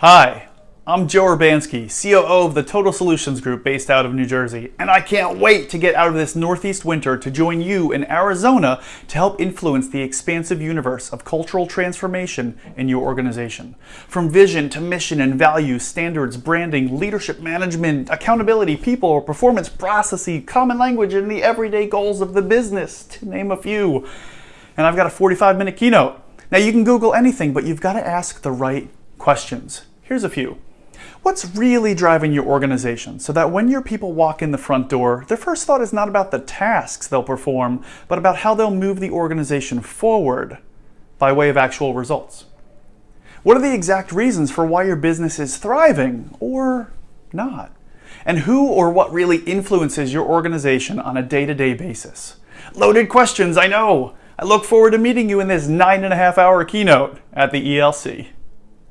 Hi, I'm Joe Urbanski, COO of the Total Solutions Group based out of New Jersey, and I can't wait to get out of this Northeast winter to join you in Arizona to help influence the expansive universe of cultural transformation in your organization. From vision to mission and values, standards, branding, leadership management, accountability, people, performance processes, common language, and the everyday goals of the business, to name a few. And I've got a 45 minute keynote. Now you can Google anything, but you've got to ask the right questions. Here's a few. What's really driving your organization so that when your people walk in the front door, their first thought is not about the tasks they'll perform, but about how they'll move the organization forward by way of actual results? What are the exact reasons for why your business is thriving or not? And who or what really influences your organization on a day to day basis? Loaded questions, I know. I look forward to meeting you in this nine and a half hour keynote at the ELC.